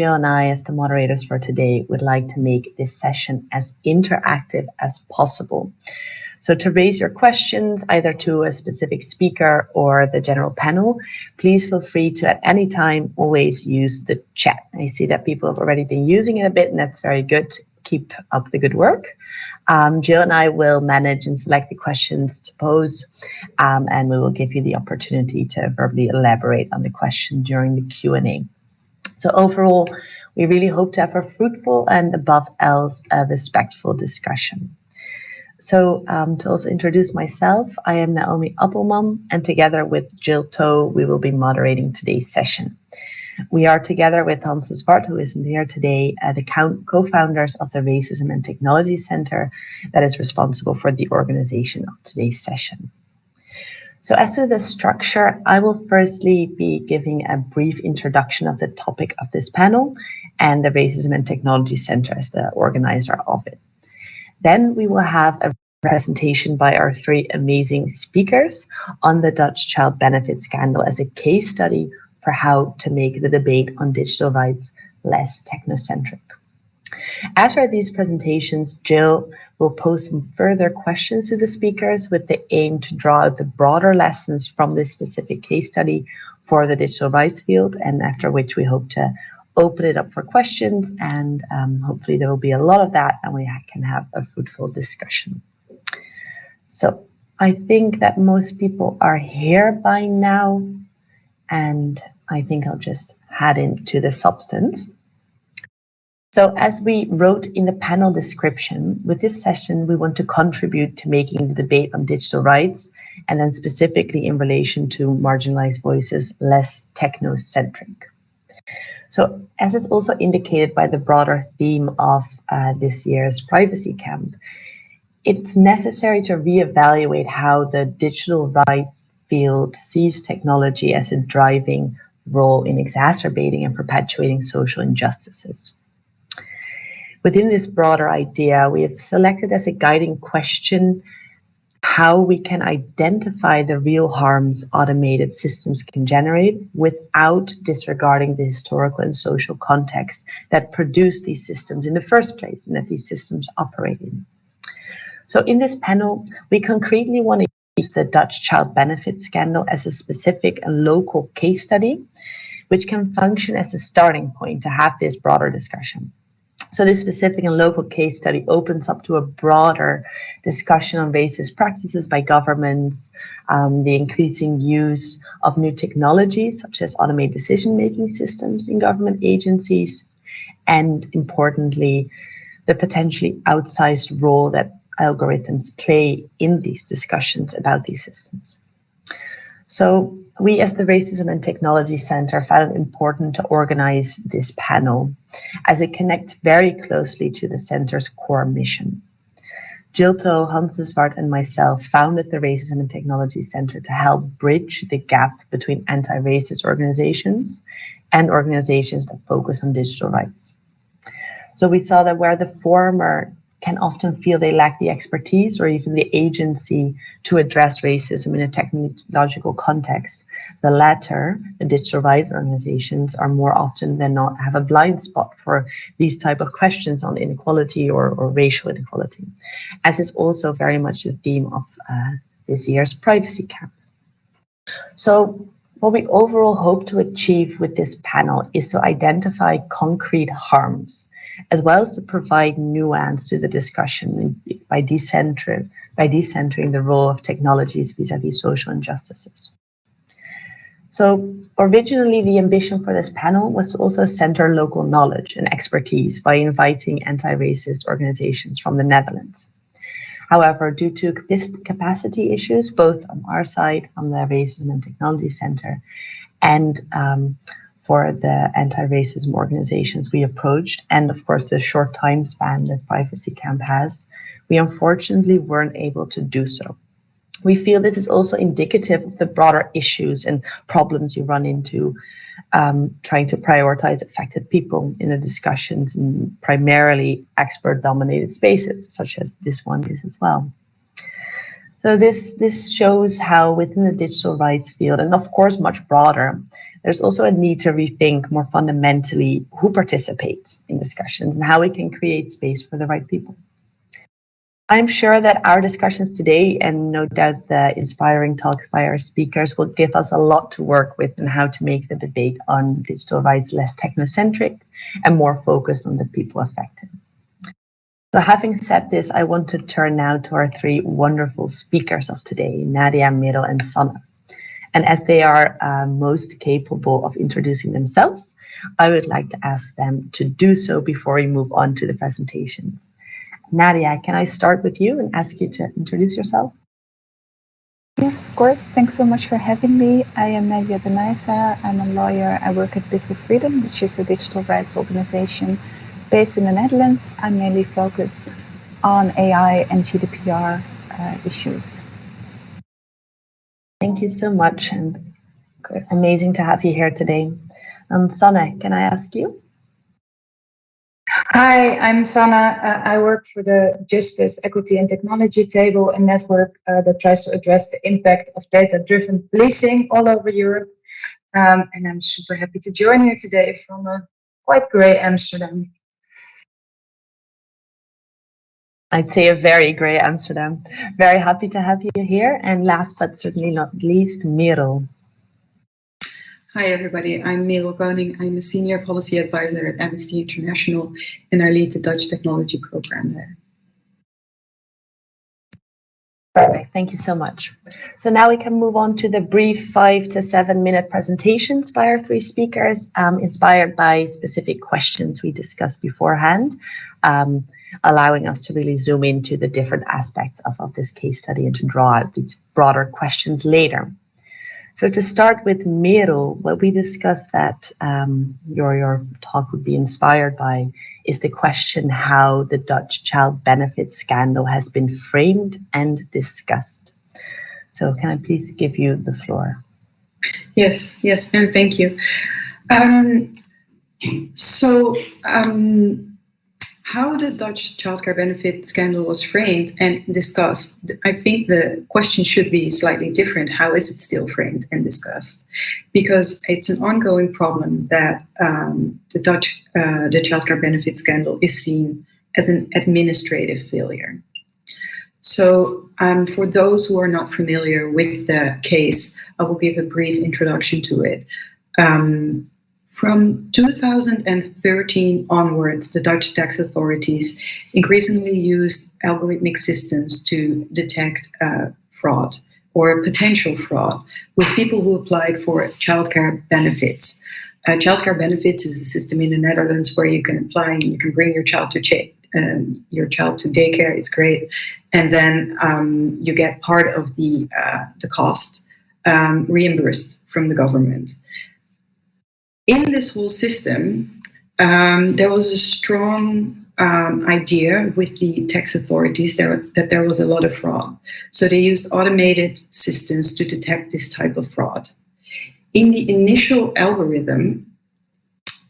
Jill and I, as the moderators for today, would like to make this session as interactive as possible. So to raise your questions, either to a specific speaker or the general panel, please feel free to at any time always use the chat. I see that people have already been using it a bit and that's very good. Keep up the good work. Um, Jill and I will manage and select the questions to pose um, and we will give you the opportunity to verbally elaborate on the question during the Q&A. So overall, we really hope to have a fruitful and above else a respectful discussion. So um, to also introduce myself, I am Naomi Appelman, and together with Jill Toh, we will be moderating today's session. We are together with Hans Zwart, who isn't here today, uh, the co-founders of the Racism and Technology Center that is responsible for the organization of today's session. So as to the structure, I will firstly be giving a brief introduction of the topic of this panel and the Racism and Technology Center as the organizer of it. Then we will have a presentation by our three amazing speakers on the Dutch child benefit scandal as a case study for how to make the debate on digital rights less technocentric. After these presentations, Jill will pose some further questions to the speakers with the aim to draw out the broader lessons from this specific case study for the digital rights field, and after which we hope to open it up for questions and um, hopefully there will be a lot of that and we can have a fruitful discussion. So I think that most people are here by now and I think I'll just head into the substance. So as we wrote in the panel description, with this session, we want to contribute to making the debate on digital rights, and then specifically in relation to marginalized voices, less technocentric. So as is also indicated by the broader theme of uh, this year's privacy camp, it's necessary to reevaluate how the digital right field sees technology as a driving role in exacerbating and perpetuating social injustices. Within this broader idea, we have selected as a guiding question how we can identify the real harms automated systems can generate without disregarding the historical and social context that produced these systems in the first place and that these systems operate in. So in this panel, we concretely want to use the Dutch child benefit scandal as a specific and local case study, which can function as a starting point to have this broader discussion. So this specific and local case study opens up to a broader discussion on racist practices by governments, um, the increasing use of new technologies such as automated decision-making systems in government agencies, and importantly, the potentially outsized role that algorithms play in these discussions about these systems. So we as the Racism and Technology Center found it important to organize this panel as it connects very closely to the center's core mission. Jill Toh, Hans Zwart, and myself founded the Racism and Technology Center to help bridge the gap between anti-racist organizations and organizations that focus on digital rights. So we saw that where the former can often feel they lack the expertise or even the agency to address racism in a technological context. The latter, the digital rights organizations, are more often than not have a blind spot for these type of questions on inequality or, or racial inequality, as is also very much the theme of uh, this year's privacy camp. So what we overall hope to achieve with this panel is to identify concrete harms as well as to provide nuance to the discussion by decentering, by decentering the role of technologies vis-a-vis -vis social injustices. So originally the ambition for this panel was to also center local knowledge and expertise by inviting anti-racist organizations from the Netherlands. However, due to capacity issues, both on our side, from the Racism and Technology Center, and um, for the anti-racism organizations we approached, and of course the short time span that Privacy Camp has, we unfortunately weren't able to do so. We feel this is also indicative of the broader issues and problems you run into um, trying to prioritize affected people in the discussions in primarily expert-dominated spaces, such as this one is as well. So this, this shows how within the digital rights field, and of course much broader, there's also a need to rethink more fundamentally who participates in discussions and how we can create space for the right people. I'm sure that our discussions today, and no doubt the inspiring talks by our speakers, will give us a lot to work with and how to make the debate on digital rights less technocentric and more focused on the people affected. So having said this, I want to turn now to our three wonderful speakers of today, Nadia, Merel, and Sanne. And as they are uh, most capable of introducing themselves, I would like to ask them to do so before we move on to the presentation. Nadia, can I start with you and ask you to introduce yourself? Yes, of course. Thanks so much for having me. I am Nadia Benaissa. I'm a lawyer. I work at Bits of Freedom, which is a digital rights organization based in the Netherlands. I mainly focus on AI and GDPR uh, issues. Thank you so much and amazing to have you here today. Um, Sanne, can I ask you? Hi, I'm Sanne. Uh, I work for the Justice, Equity and Technology Table, a network uh, that tries to address the impact of data-driven policing all over Europe. Um, and I'm super happy to join you today from a quite grey Amsterdam. I'd say a very great Amsterdam. Very happy to have you here. And last but certainly not least, Merel. Hi, everybody. I'm Merel Koning. I'm a senior policy advisor at Amnesty International, and I lead the Dutch technology program there. Perfect. Thank you so much. So now we can move on to the brief five to seven minute presentations by our three speakers, um, inspired by specific questions we discussed beforehand, um, allowing us to really zoom into the different aspects of, of this case study and to draw out these broader questions later. So to start with Merel, what we discussed that um, your, your talk would be inspired by is the question how the Dutch child benefit scandal has been framed and discussed. So can I please give you the floor? Yes, yes, and thank you. Um, so um, how the Dutch childcare benefit scandal was framed and discussed, I think the question should be slightly different. How is it still framed and discussed? Because it's an ongoing problem that um, the Dutch uh, the childcare benefit scandal is seen as an administrative failure. So um, for those who are not familiar with the case, I will give a brief introduction to it. Um, from 2013 onwards, the Dutch tax authorities increasingly used algorithmic systems to detect uh, fraud or potential fraud with people who applied for childcare benefits. Uh, childcare benefits is a system in the Netherlands where you can apply and you can bring your child to um, your child to daycare. It's great, and then um, you get part of the uh, the cost um, reimbursed from the government in this whole system, um, there was a strong um, idea with the tax authorities that there was a lot of fraud. So they used automated systems to detect this type of fraud. In the initial algorithm,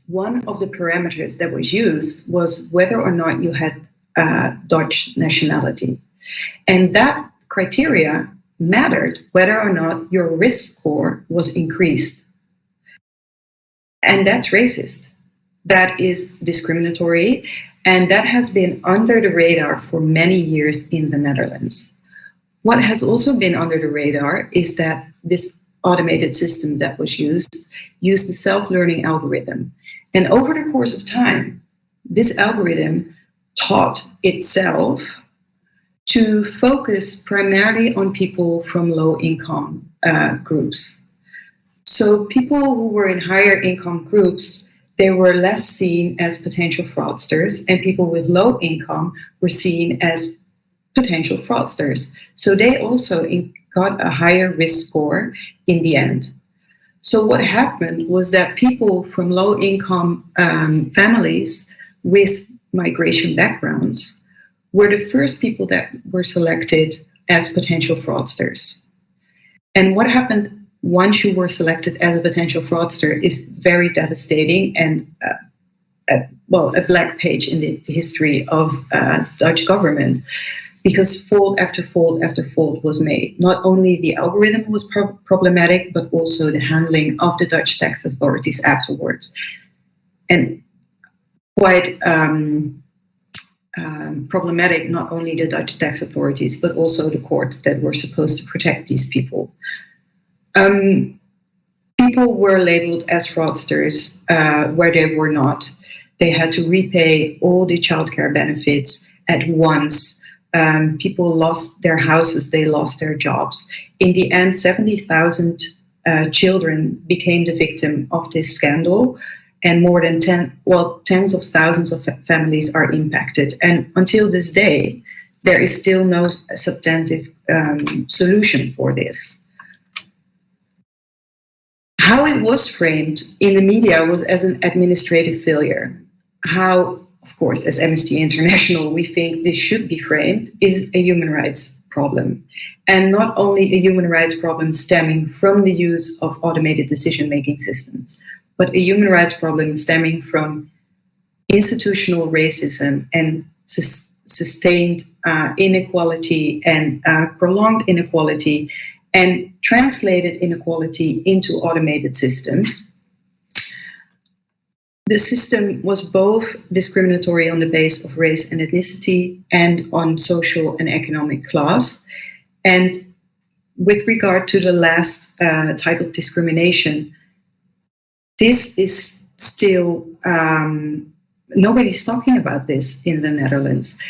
one of the parameters that was used was whether or not you had uh, Dutch nationality. And that criteria mattered whether or not your risk score was increased and that's racist. That is discriminatory. And that has been under the radar for many years in the Netherlands. What has also been under the radar is that this automated system that was used used the self-learning algorithm. And over the course of time, this algorithm taught itself to focus primarily on people from low income uh, groups. So people who were in higher income groups, they were less seen as potential fraudsters, and people with low income were seen as potential fraudsters. So they also got a higher risk score in the end. So what happened was that people from low income um, families with migration backgrounds were the first people that were selected as potential fraudsters. And what happened once you were selected as a potential fraudster is very devastating and uh, a, well a black page in the history of uh, Dutch government because fault after fault after fault was made. Not only the algorithm was pro- problematic, but also the handling of the Dutch tax authorities afterwards. And quite um, um, problematic, not only the Dutch tax authorities, but also the courts that were supposed to protect these people. Um, people were labeled as fraudsters uh, where they were not. They had to repay all the childcare benefits at once. Um, people lost their houses, they lost their jobs. In the end, 70,000 uh, children became the victim of this scandal and more than 10 well tens of thousands of families are impacted and until this day there is still no substantive um, solution for this how it was framed in the media was as an administrative failure. How of course as amnesty international we think this should be framed is a human rights problem. And not only a human rights problem stemming from the use of automated decision making systems but a human rights problem stemming from institutional racism and sus- sustained uh, inequality and uh, prolonged inequality and translated inequality into automated systems. The system was both discriminatory on the basis of race and ethnicity and on social and economic class. And with regard to the last uh, type of discrimination, this is still um, nobody's talking about this in the Netherlands.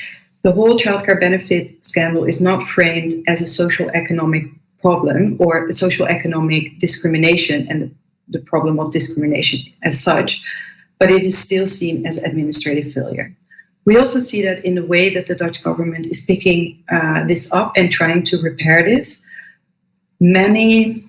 The whole childcare benefit scandal is not framed as a social economic problem or social economic discrimination and the problem of discrimination as such, but it is still seen as administrative failure. We also see that in the way that the Dutch government is picking uh, this up and trying to repair this. Many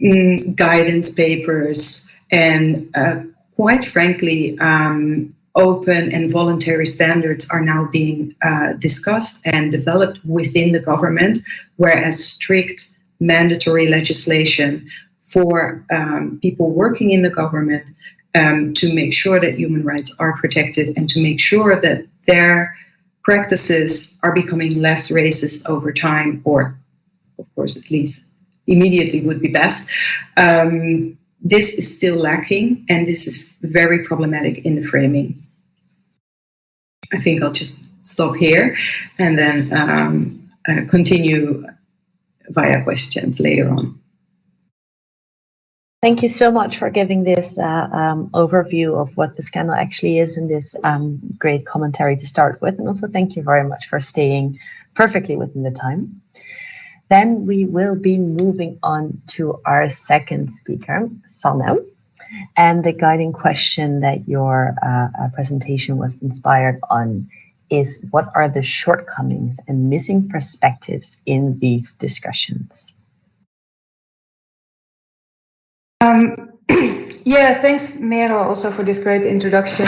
mm, guidance papers, and uh, quite frankly, um, open and voluntary standards are now being uh, discussed and developed within the government, whereas strict mandatory legislation for um, people working in the government um, to make sure that human rights are protected and to make sure that their practices are becoming less racist over time, or, of course, at least immediately would be best. Um, this is still lacking, and this is very problematic in the framing. I think I'll just stop here and then um, uh, continue via questions later on. Thank you so much for giving this uh, um, overview of what the scandal actually is and this um, great commentary to start with. And also thank you very much for staying perfectly within the time. Then we will be moving on to our second speaker, Sanne. And the guiding question that your uh, uh, presentation was inspired on is what are the shortcomings and missing perspectives in these discussions? Um, yeah, thanks, Merel, also for this great introduction.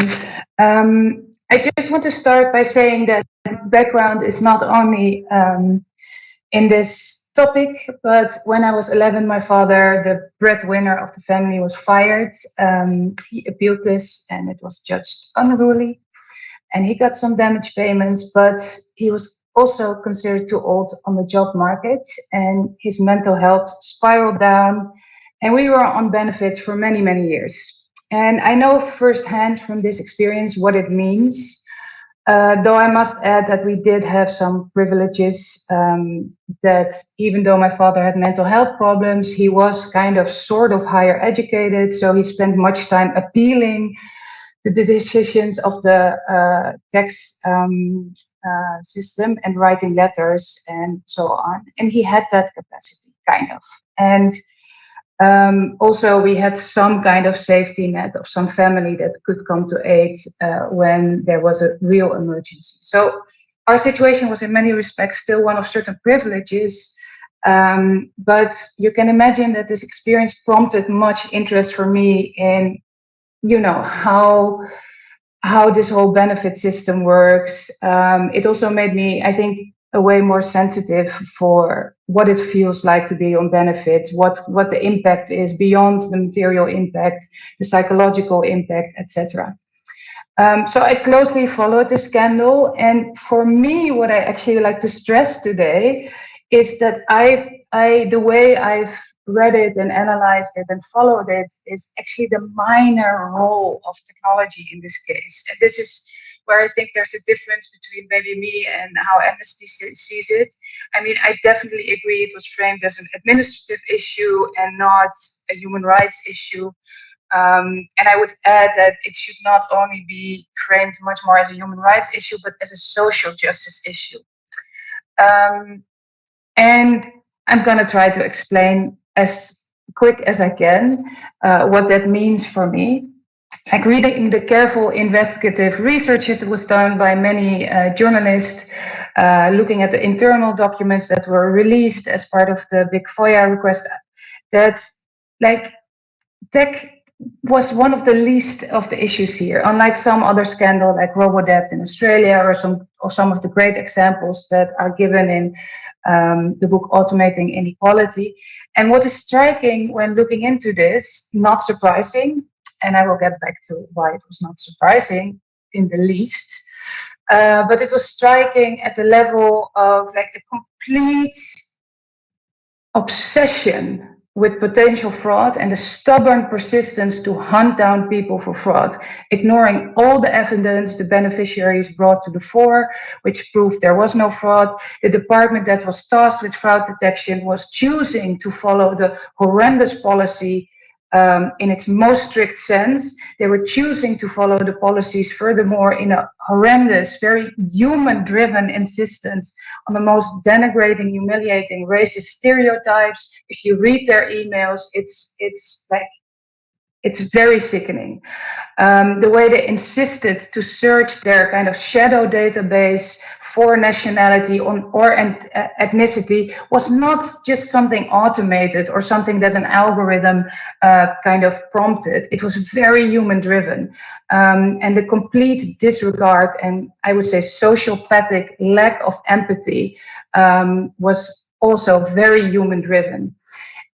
Um, I just want to start by saying that background is not only um, in this topic, but when I was 11, my father, the breadwinner of the family, was fired. Um, he appealed this and it was judged unruly. And he got some damage payments, but he was also considered too old on the job market and his mental health spiraled down. And we were on benefits for many, many years. And I know firsthand from this experience what it means uh, though I must add that we did have some privileges. Um, that even though my father had mental health problems, he was kind of sort of higher educated. So he spent much time appealing the, decisions of the uh, tax um, uh, system and writing letters and so on. And he had that capacity, kind of. And um, also, we had some kind of safety net of some family that could come to aid uh, when there was a real emergency. So our situation was in many respects still one of certain privileges. Um, but you can imagine that this experience prompted much interest for me in, you know, how how this whole benefit system works. Um, it also made me, I think, a way more sensitive for what it feels like to be on benefits, what what the impact is beyond the material impact, the psychological impact, etc. Um, so I closely followed the scandal, and for me, what I actually like to stress today is that I've I the way I've read it and analyzed it and followed it is actually the minor role of technology in this case. And this is where I think there's a difference between maybe me and how Amnesty sees it. I mean, I definitely agree it was framed as an administrative issue and not a human rights issue. Um, and I would add that it should not only be framed much more as a human rights issue, but as a social justice issue. Um, and I'm going to try to explain as quick as I can uh, what that means for me. Like reading the careful investigative research that was done by many uh, journalists, uh, looking at the internal documents that were released as part of the big FOIA request, that like tech was one of the least of the issues here, unlike some other scandal like Robodebt in Australia or some or some of the great examples that are given in um, the book Automating Inequality. And what is striking when looking into this, not surprising, and I will get back to why it was not surprising in the least, uh, but it was striking at the level of like the complete obsession with potential fraud and the stubborn persistence to hunt down people for fraud, ignoring all the evidence the beneficiaries brought to the fore, which proved there was no fraud. The department that was tasked with fraud detection was choosing to follow the horrendous policy um, in its most strict sense. They were choosing to follow the policies furthermore in a horrendous, very human driven insistence on the most denigrating, humiliating racist stereotypes. If you read their emails, it's, it's like it's very sickening. Um, the way they insisted to search their kind of shadow database for nationality on, or uh, ethnicity was not just something automated or something that an algorithm uh, kind of prompted. It was very human driven. Um, and the complete disregard and I would say sociopathic lack of empathy um, was also very human driven.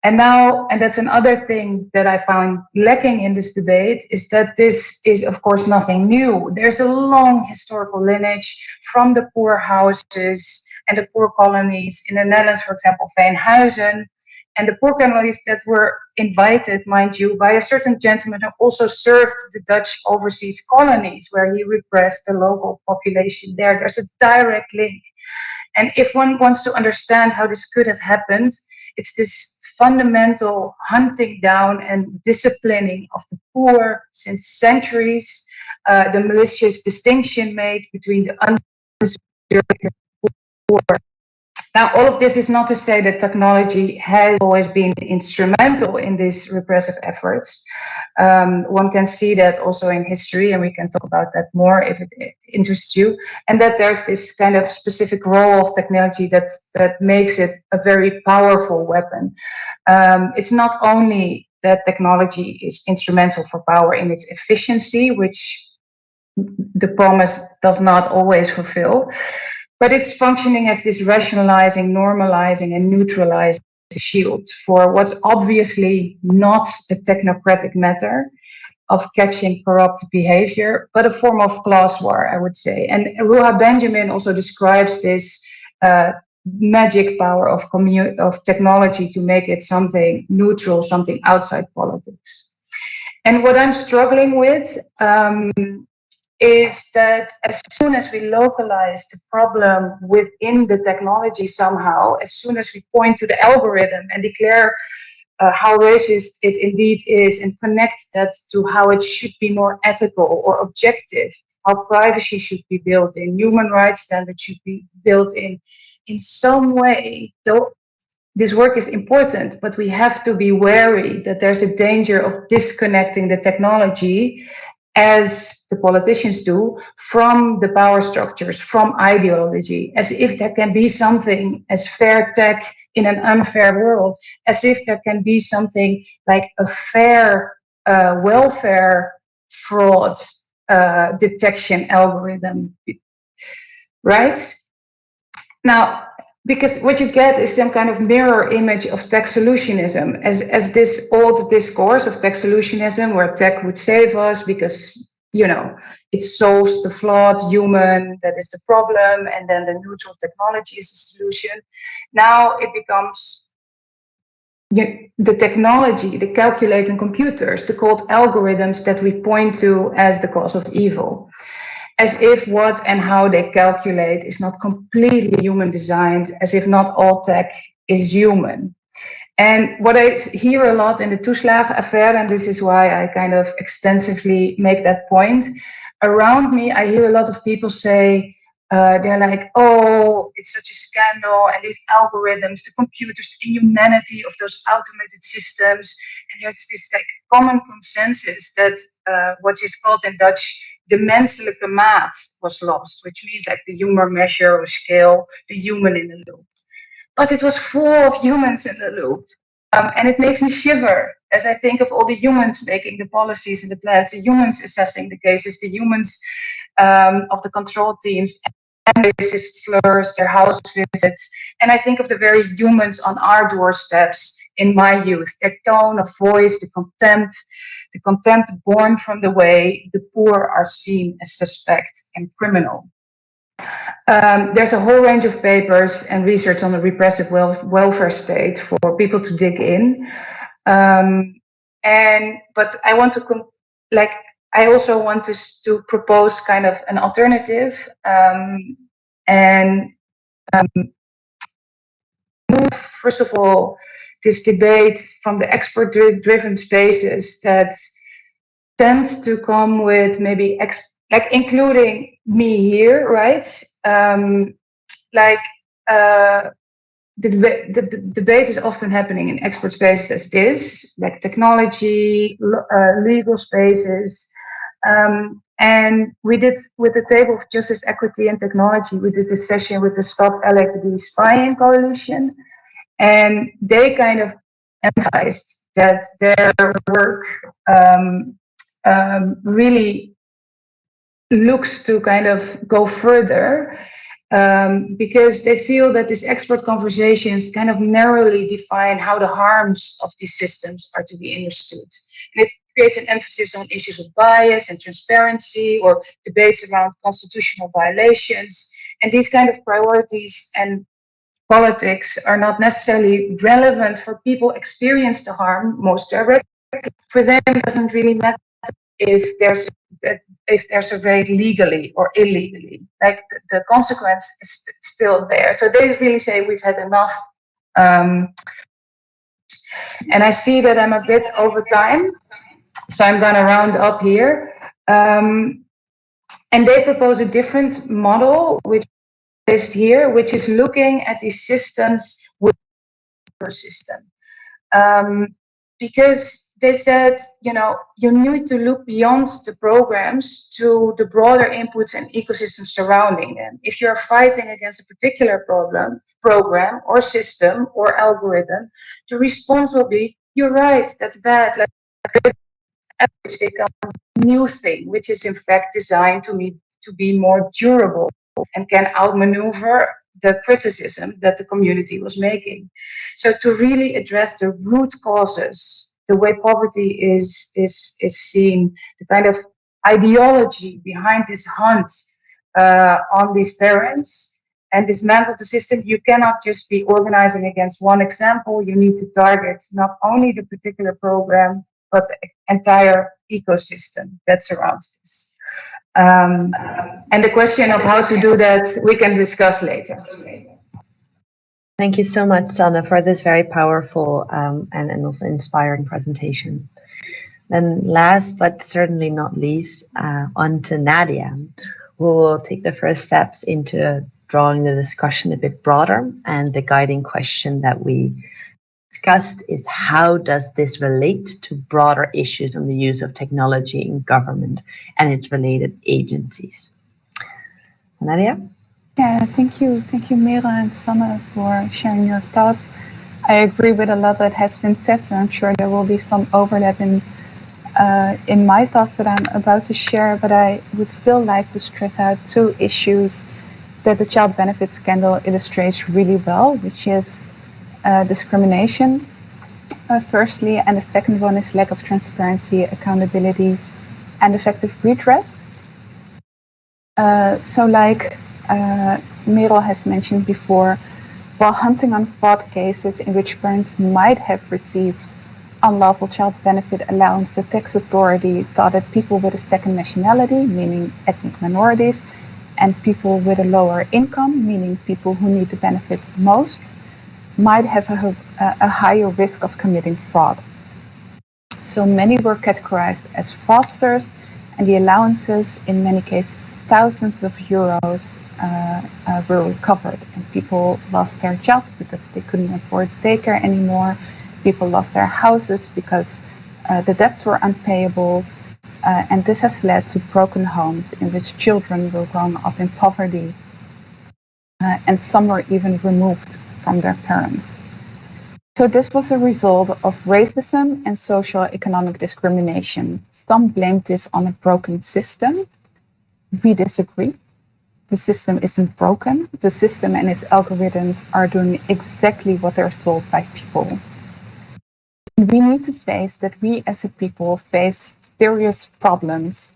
And now, and that's another thing that I found lacking in this debate, is that this is, of course, nothing new. There's a long historical lineage from the poor houses and the poor colonies in the Netherlands, for example, Veenhuizen, and the poor colonies that were invited, mind you, by a certain gentleman who also served the Dutch overseas colonies, where he repressed the local population there. There's a direct link. And if one wants to understand how this could have happened, it's this fundamental hunting down and disciplining of the poor since centuries, uh, the malicious distinction made between the undeserving poor now, all of this is not to say that technology has always been instrumental in these repressive efforts. Um, one can see that also in history, and we can talk about that more if it interests you. And that there's this kind of specific role of technology that that makes it a very powerful weapon. Um, it's not only that technology is instrumental for power in its efficiency, which the promise does not always fulfill, but it's functioning as this rationalizing, normalizing, and neutralizing shield for what's obviously not a technocratic matter of catching corrupt behavior, but a form of class war, I would say. And Ruha Benjamin also describes this uh, magic power of, of technology to make it something neutral, something outside politics. And what I'm struggling with um, is that as soon as we localize the problem within the technology somehow, as soon as we point to the algorithm and declare uh, how racist it indeed is and connect that to how it should be more ethical or objective, how privacy should be built in, human rights standards should be built in, in some way, though this work is important, but we have to be wary that there's a danger of disconnecting the technology as the politicians do, from the power structures, from ideology, as if there can be something as fair tech in an unfair world, as if there can be something like a fair uh, welfare fraud uh, detection algorithm, right? Now, because what you get is some kind of mirror image of tech solutionism as, as this old discourse of tech solutionism where tech would save us because you know, it solves the flawed human that is the problem, and then the neutral technology is the solution. Now it becomes the technology, the calculating computers, the called algorithms that we point to as the cause of evil. As if what and how they calculate is not completely human designed, as if not all tech is human. And what I hear a lot in the Toeslagen affair, and this is why I kind of extensively make that point, around me, I hear a lot of people say, uh, they're like, oh, it's such a scandal, and these algorithms, the computers, the inhumanity of those automated systems. And there's this like common consensus that uh, what is called in Dutch the menselijke maat was lost, which means like the human measure or scale, the human in the loop but it was full of humans in the loop. Um, and it makes me shiver as I think of all the humans making the policies and the plans, the humans assessing the cases, the humans um, of the control teams, and racist slurs, their house visits. And I think of the very humans on our doorsteps in my youth, their tone of voice, the contempt, the contempt born from the way the poor are seen as suspect and criminal. Um, there's a whole range of papers and research on the repressive welfare state for people to dig in. Um, and but I want to like I also want to to propose kind of an alternative um, and um, move first of all this debate from the expert-driven spaces that tend to come with maybe like including me here, right? Um, like uh, the, the, the, debate is often happening in expert spaces as this, like technology, uh, legal spaces. Um, and we did with the table of justice, equity, and technology, we did this session with the Stop LAPD Spying Coalition. And they kind of emphasized that their work um, um, really looks to kind of go further um, because they feel that these expert conversations kind of narrowly define how the harms of these systems are to be understood. And it creates an emphasis on issues of bias and transparency or debates around constitutional violations. And these kind of priorities and politics are not necessarily relevant for people experience the harm most directly. For them, it doesn't really matter if that if they're surveyed legally or illegally. Like the, consequence is st still there. So they really say we've had enough. Um, and I see that I'm a bit over time, so I'm going to round up here. Um, and they propose a different model, which is here, which is looking at these systems with system. Um, because they said, you know, you need to look beyond the programs to the broader inputs and ecosystems surrounding them. If you're fighting against a particular problem, program or system or algorithm, the response will be, you're right, that's bad. Let's take a new thing, which is in fact designed to be, to be more durable and can outmaneuver the criticism that the community was making. So to really address the root causes the way poverty is is is seen, the kind of ideology behind this hunt uh, on these parents and dismantle the system. You cannot just be organizing against one example. You need to target not only the particular program, but the entire ecosystem that surrounds this. Um, and the question of how to do that, we can discuss later. Thank you so much, Sanne, for this very powerful um, and, and also inspiring presentation. Then last but certainly not least, uh, on to Nadia, who will take the first steps into drawing the discussion a bit broader. And the guiding question that we discussed is how does this relate to broader issues on the use of technology in government and its related agencies? Nadia? Yeah, thank you. Thank you, Merel and Sanne, for sharing your thoughts. I agree with a lot that has been said, so I'm sure there will be some overlap in, uh, in my thoughts that I'm about to share, but I would still like to stress out two issues that the child benefit scandal illustrates really well, which is uh, discrimination, uh, firstly, and the second one is lack of transparency, accountability, and effective redress. Uh, so, like uh, Merel has mentioned before, while hunting on fraud cases in which parents might have received unlawful child benefit allowance, the tax authority thought that people with a second nationality, meaning ethnic minorities, and people with a lower income, meaning people who need the benefits most, might have a, a higher risk of committing fraud. So many were categorized as fraudsters, and the allowances, in many cases, thousands of euros, uh, uh, were recovered. And people lost their jobs because they couldn't afford daycare anymore. People lost their houses because uh, the debts were unpayable. Uh, and this has led to broken homes in which children were growing up in poverty. Uh, and some were even removed from their parents. So this was a result of racism and social economic discrimination. Some blamed this on a broken system. We disagree. The system isn't broken. The system and its algorithms are doing exactly what they're told by people. We need to face that we as a people face serious problems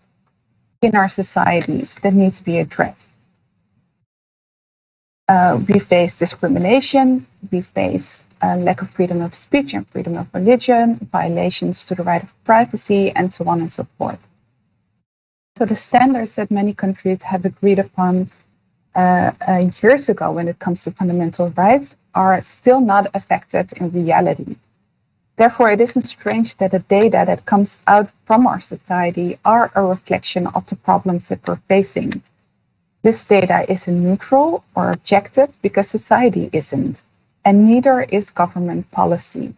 in our societies that need to be addressed. Uh, we face discrimination, we face a lack of freedom of speech and freedom of religion, violations to the right of privacy, and so on and so forth. So the standards that many countries have agreed upon uh, uh, years ago when it comes to fundamental rights are still not effective in reality. Therefore, it isn't strange that the data that comes out from our society are a reflection of the problems that we're facing. This data isn't neutral or objective because society isn't and neither is government policy.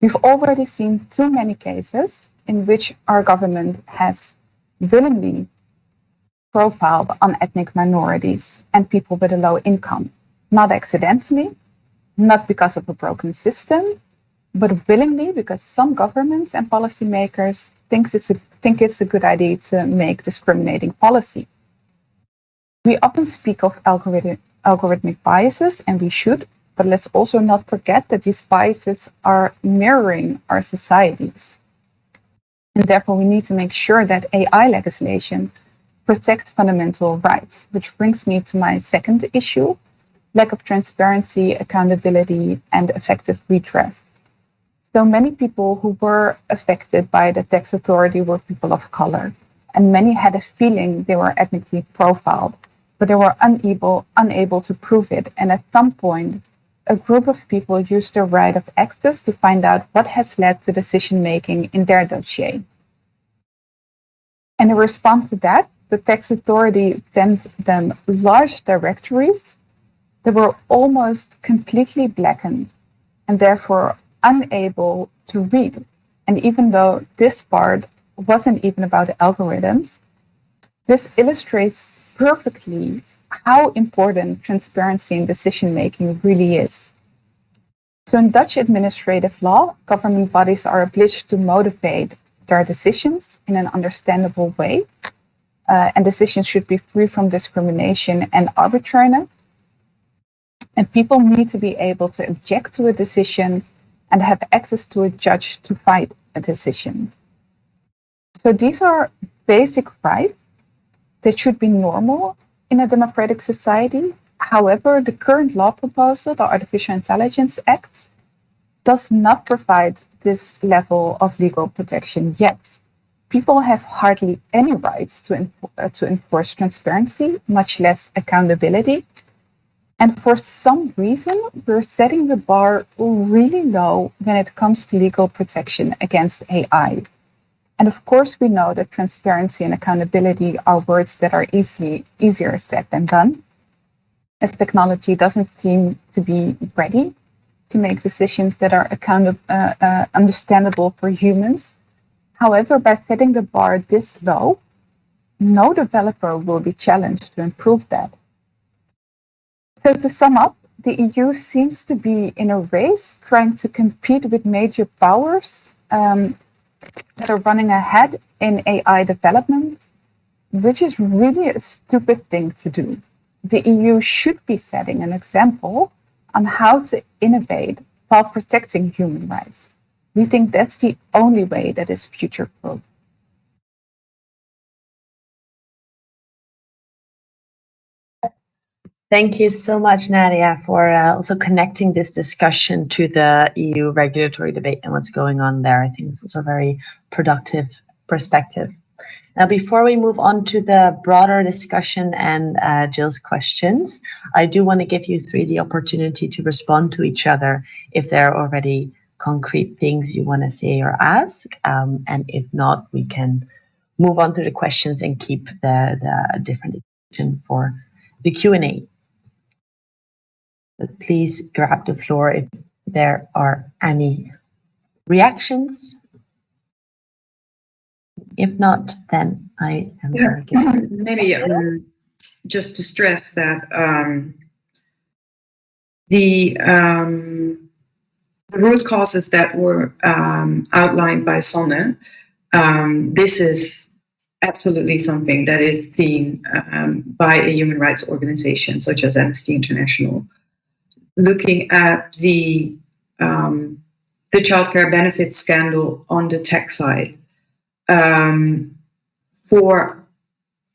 We've already seen too many cases in which our government has willingly profiled on ethnic minorities and people with a low income, not accidentally, not because of a broken system, but willingly because some governments and policymakers thinks it's a, think it's a good idea to make discriminating policy. We often speak of algorithm, algorithmic biases, and we should, but let's also not forget that these biases are mirroring our societies. And therefore, we need to make sure that AI legislation protects fundamental rights, which brings me to my second issue, lack of transparency, accountability, and effective redress. So many people who were affected by the tax authority were people of color, and many had a feeling they were ethnically profiled, but they were unable, unable to prove it. And at some point, a group of people used their right of access to find out what has led to decision making in their dossier. And in response to that, the tax authority sent them large directories that were almost completely blackened and therefore unable to read. And even though this part wasn't even about algorithms, this illustrates perfectly how important transparency in decision making really is. So, in Dutch administrative law, government bodies are obliged to motivate their decisions in an understandable way, uh, and decisions should be free from discrimination and arbitrariness. And people need to be able to object to a decision and have access to a judge to fight a decision. So, these are basic rights that should be normal in a democratic society. However, the current law proposal, the Artificial Intelligence Act, does not provide this level of legal protection yet. People have hardly any rights to, uh, to enforce transparency, much less accountability. And for some reason, we're setting the bar really low when it comes to legal protection against AI. And of course, we know that transparency and accountability are words that are easily easier said than done, as technology doesn't seem to be ready to make decisions that are account- uh, uh, understandable for humans. However, by setting the bar this low, no developer will be challenged to improve that. So, to sum up, the EU seems to be in a race trying to compete with major powers um, that are running ahead in AI development, which is really a stupid thing to do. The EU should be setting an example on how to innovate while protecting human rights. We think that's the only way that is future Thank you so much, Nadia, for uh, also connecting this discussion to the EU regulatory debate and what's going on there. I think it's also a very productive perspective. Now, before we move on to the broader discussion and uh, Jill's questions, I do want to give you three the opportunity to respond to each other if there are already concrete things you want to say or ask. Um, and if not, we can move on to the questions and keep the, the different for the Q&A. But please grab the floor if there are any reactions if not, then I am yeah. Maybe um, just to stress that um, the, um, the root causes that were um, outlined by Sanne, um, this is absolutely something that is seen um, by a human rights organization such as Amnesty International. Looking at the the childcare benefits scandal on the tech side, um, for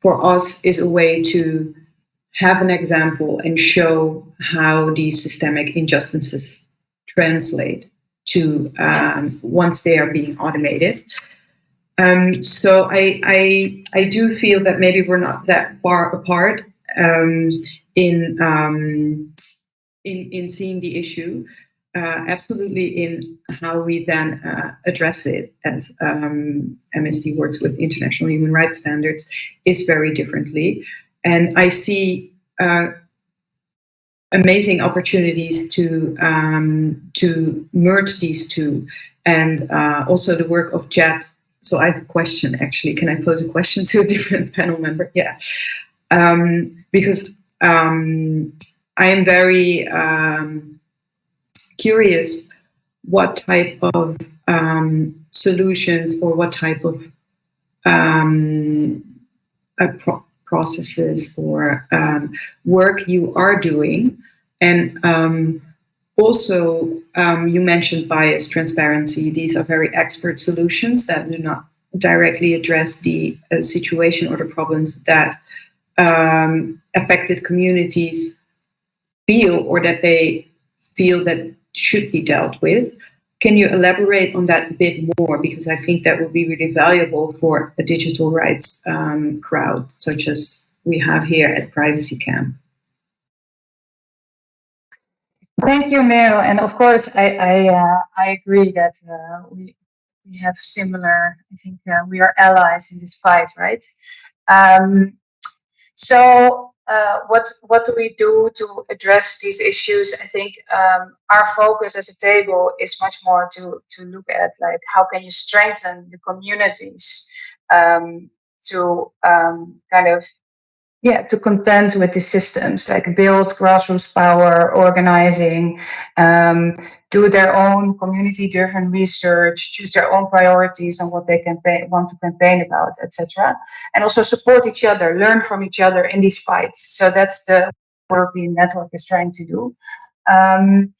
for us is a way to have an example and show how these systemic injustices translate to um, once they are being automated. Um, so I, I, I do feel that maybe we're not that far apart um, in um, in in seeing the issue, uh, absolutely in how we then uh, address it as um, Amnesty works with international human rights standards is very differently. And I see uh, amazing opportunities to um, to merge these two and uh, also the work of Jet. So I have a question actually. Can I pose a question to a different panel member? Yeah. Um, because um, I am very um, curious what type of um, solutions or what type of um, uh, pro processes or um, work you are doing. And um, also, um, you mentioned bias, transparency. These are very expert solutions that do not directly address the uh, situation or the problems that affected communities feel or that they feel that should be dealt with. Can you elaborate on that a bit more? Because I think that would be really valuable for a digital rights um, crowd, such as we have here at Privacy Camp. Thank you, Merel. And of course, I I, uh, I agree that uh, we we have similar. I think uh, we are allies in this fight, right? Um, so uh, what what do we do to address these issues? I think um, our focus as a table is much more to to look at like how can you strengthen the communities um, to um, kind of yeah to contend with the systems like build grassroots power organizing um, do their own community driven research choose their own priorities on what they campaign want to campaign about etc and also support each other learn from each other in these fights. So that's the work the network is trying to do. Um,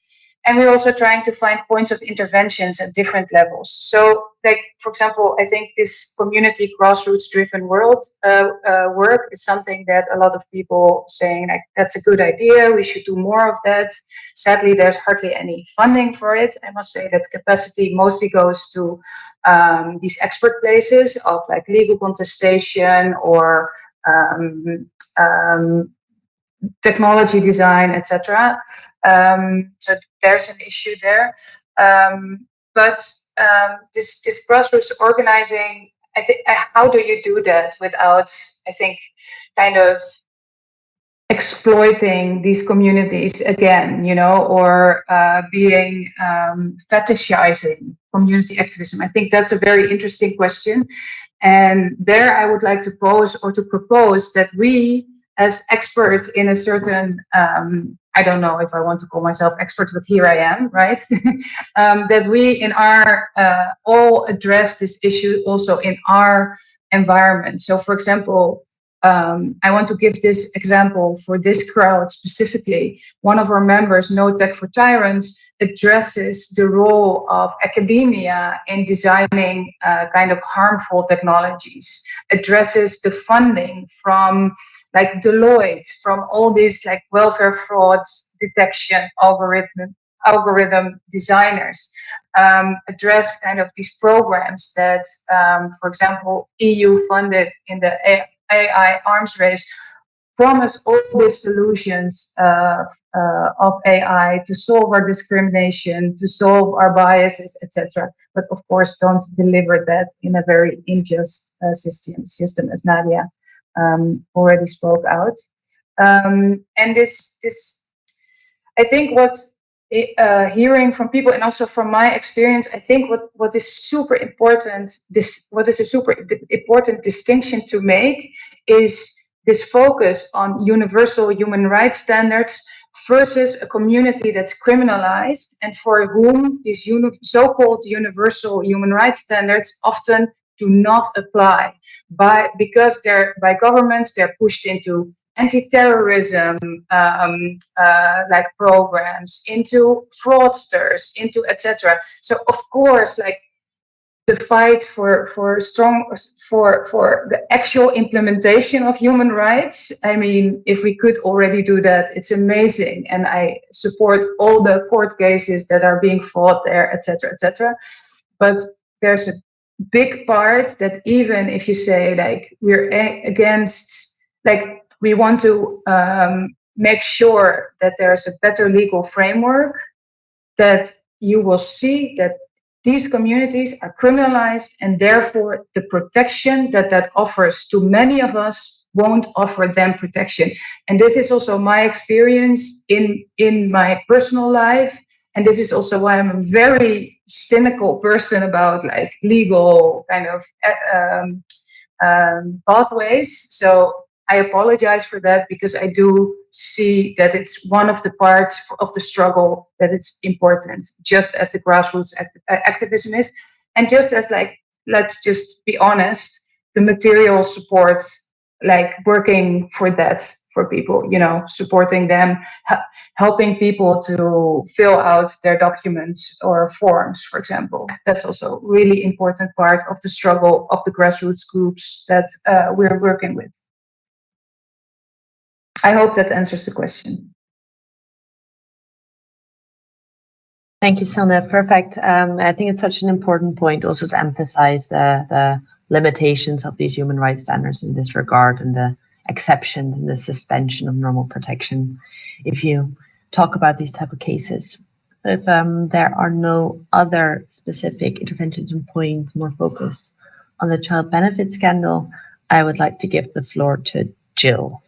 and we're also trying to find points of interventions at different levels. So, like for example, I think this community grassroots-driven world uh, uh, work is something that a lot of people saying like that's a good idea. We should do more of that. Sadly, there's hardly any funding for it. I must say that capacity mostly goes to um, these expert places of like legal contestation or um, um, technology design, etc. Um, so there's an issue there. Um, but um, this this grassroots organizing, I think, uh, how do you do that without, I think, kind of exploiting these communities again, you know, or uh, being um, fetishizing community activism? I think that's a very interesting question. And there I would like to pose or to propose that we as experts in a certain um, I don't know if I want to call myself expert, but here I am, right? um, that we in our uh, all address this issue also in our environment. So, for example, um, I want to give this example for this crowd specifically. One of our members, No Tech for Tyrants, addresses the role of academia in designing uh, kind of harmful technologies, addresses the funding from like Deloitte, from all these like welfare frauds detection algorithm algorithm designers um, address kind of these programs that, um, for example, EU funded in the AI arms race promise all these solutions uh, uh, of AI to solve our discrimination, to solve our biases, etc. But of course, don't deliver that in a very unjust uh, system, system, as Nadia um, already spoke out. Um, and this, this, I think what uh, hearing from people and also from my experience, I think what, what is super important, this what is a super important distinction to make is this focus on universal human rights standards versus a community that's criminalized and for whom these uni so-called universal human rights standards often do not apply by because they're by governments they're pushed into anti-terrorism um, uh, like programs into fraudsters into etc so of course like the fight for for strong for for the actual implementation of human rights i mean if we could already do that it's amazing. And i support all the court cases that are being fought there etc etc but there's a big part that even if you say like we're against like we want to um, make sure that there's a better legal framework, that you will see that these communities are criminalized and therefore the protection that that offers to many of us won't offer them protection. And this is also my experience in in my personal life. And this is also why i'm a very cynical person about like legal kind of uh, um, um, pathways. So I apologize for that because I do see that it's one of the parts of the struggle that it's important, just as the grassroots act uh, activism is. And just as like, let's just be honest, the material supports like working for that for people, you know, supporting them, helping people to fill out their documents or forms, for example. That's also really important part of the struggle of the grassroots groups that uh, we're working with. I hope that answers the question. Thank you, Silna. Perfect. Um, I think it's such an important point also to emphasize the, the limitations of these human rights standards in this regard and the exceptions and the suspension of normal protection. If you talk about these type of cases, if um, there are no other specific interventions and points more focused on the child benefit scandal, I would like to give the floor to Jill.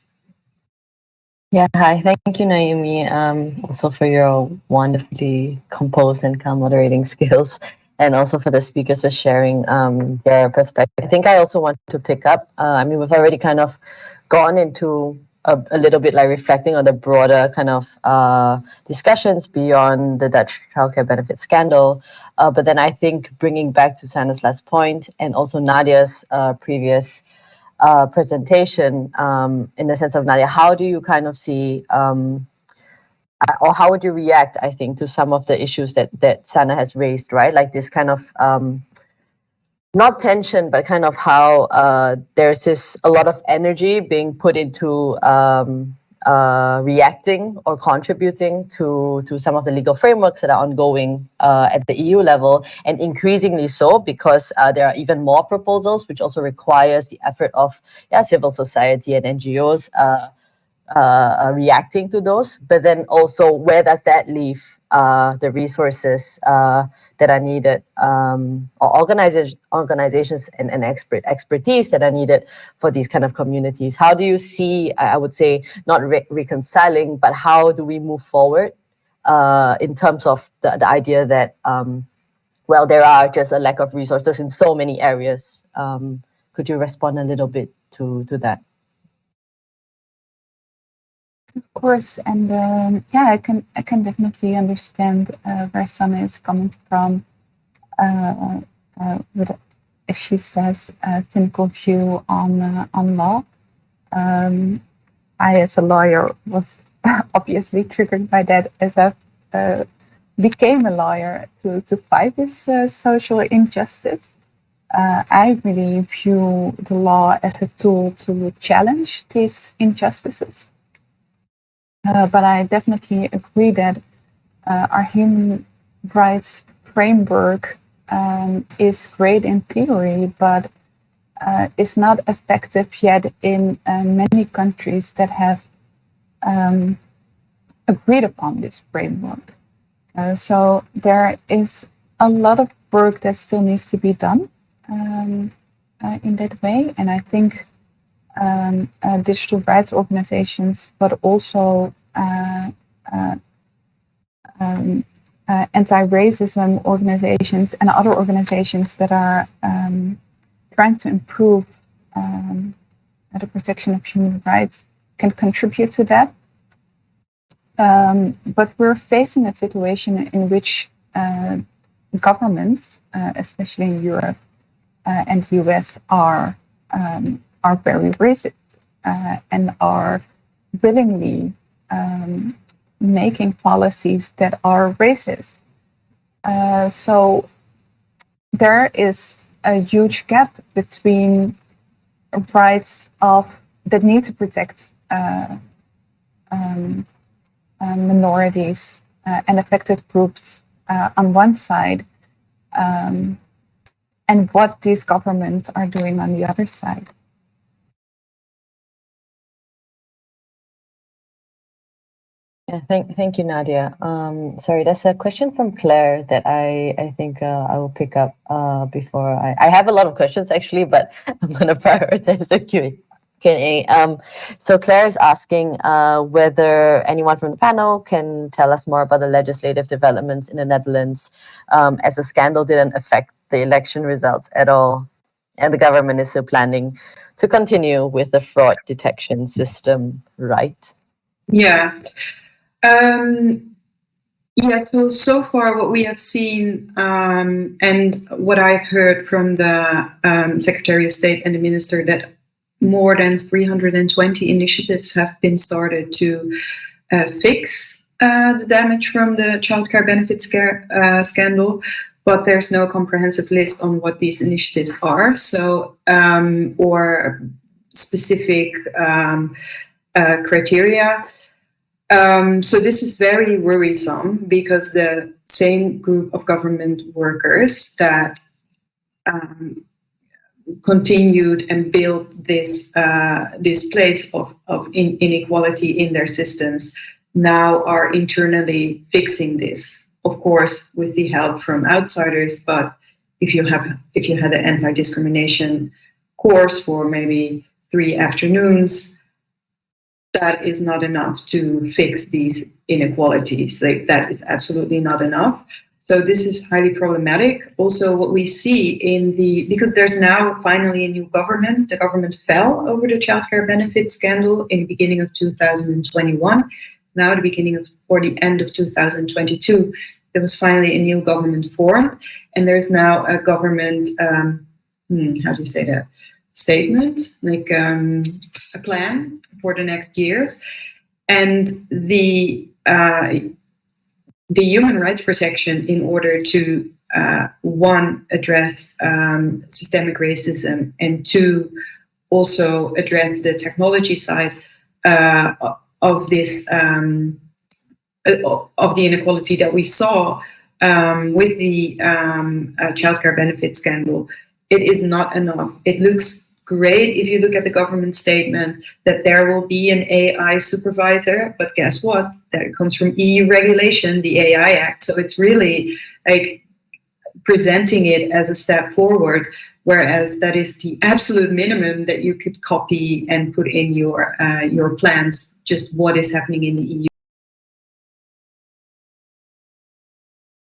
Yeah, hi. Thank you, Naomi, um, also for your wonderfully composed and calm moderating skills, and also for the speakers for sharing um, their perspective. I think I also want to pick up. Uh, I mean, we've already kind of gone into a, a, little bit like reflecting on the broader kind of uh, discussions beyond the Dutch childcare benefit scandal. Uh, but then I think bringing back to Sanna's last point and also Nadia's uh, previous uh, presentation um, in the sense of Nadia, how do you kind of see um, uh, or how would you react, I think, to some of the issues that that Sana has raised, right? Like this kind of um, not tension, but kind of how uh, there's this a lot of energy being put into um, uh, reacting or contributing to, to some of the legal frameworks that are ongoing uh, at the EU level, and increasingly so because uh, there are even more proposals, which also requires the effort of yeah, civil society and NGOs uh, uh, reacting to those. But then also, where does that leave uh, the resources uh, that are needed, um, or organizations, organizations and, and expert expertise that are needed for these kind of communities? How do you see, I would say, not re reconciling, but how do we move forward uh, in terms of the, the idea that, um, well, there are just a lack of resources in so many areas. Um, could you respond a little bit to, to that? Of course, and um, yeah, I can I can definitely understand uh, where Sanna is coming from. Uh, uh, with, as she says, a cynical view on uh, on law. Um, I, as a lawyer, was obviously triggered by that as I uh, became a lawyer to, to fight this uh, social injustice. Uh, I really view the law as a tool to challenge these injustices. Uh, but I definitely agree that uh, our human rights framework um, is great in theory, but uh, is not effective yet in uh, many countries that have um, agreed upon this framework. Uh, so there is a lot of work that still needs to be done um, in that way, and I think um, uh, digital rights organizations, but also uh, um, uh, anti-racism organizations and other organizations that are um, trying to improve um, the protection of human rights can contribute to that. Um, but we're facing a situation in which uh, governments, uh, especially in Europe uh, and the US, are um, are very racist uh, and are willingly um, making policies that are racist. Uh, so there is a huge gap between rights of that need to protect uh, um, uh, minorities uh, and affected groups uh, on one side, um, and what these governments are doing on the other side. Yeah, thank, thank you, Nadia. Um, sorry, there's a question from Claire that I, I think uh, I will pick up uh, before I, I have a lot of questions actually, but I'm going to prioritize the Q&A. Q&A. Um, so Claire is asking uh, whether anyone from the panel can tell us more about the legislative developments in the Netherlands um, as the scandal didn't affect the election results at all. And the government is still planning to continue with the fraud detection system, right? Yeah. Um, yeah, so so far what we have seen um, and what I've heard from the um, Secretary of State and the Minister that more than 320 initiatives have been started to uh, fix uh, the damage from the childcare benefit scare, uh, scandal, but there's no comprehensive list on what these initiatives are. So, um, or specific um, uh, criteria. Um, so this is very worrisome because the same group of government workers that um, continued and built this uh, this place of, of in inequality in their systems now are internally fixing this of course with the help from outsiders but if you have if you had an anti-discrimination course for maybe three afternoons that is not enough to fix these inequalities like that is absolutely not enough so this is highly problematic. Also, what we see in the, because there's now finally a new government, the government fell over the childcare benefit scandal in the beginning of 2021. Now, the beginning of, or the end of 2022, there was finally a new government formed. And there's now a government, um, hmm, how do you say that? Statement, like um, a plan for the next years. And the, uh, the human rights protection in order to uh, one address um, systemic racism and two also address the technology side uh, of this um, uh, of the inequality that we saw um, with the um, uh, childcare benefit scandal. It is not enough. It looks great if you look at the government statement that there will be an AI supervisor, but guess what? That comes from EU regulation, the AI Act. So it's really like presenting it as a step forward, whereas that is the absolute minimum that you could copy and put in your uh, your plans. Just what is happening in the EU.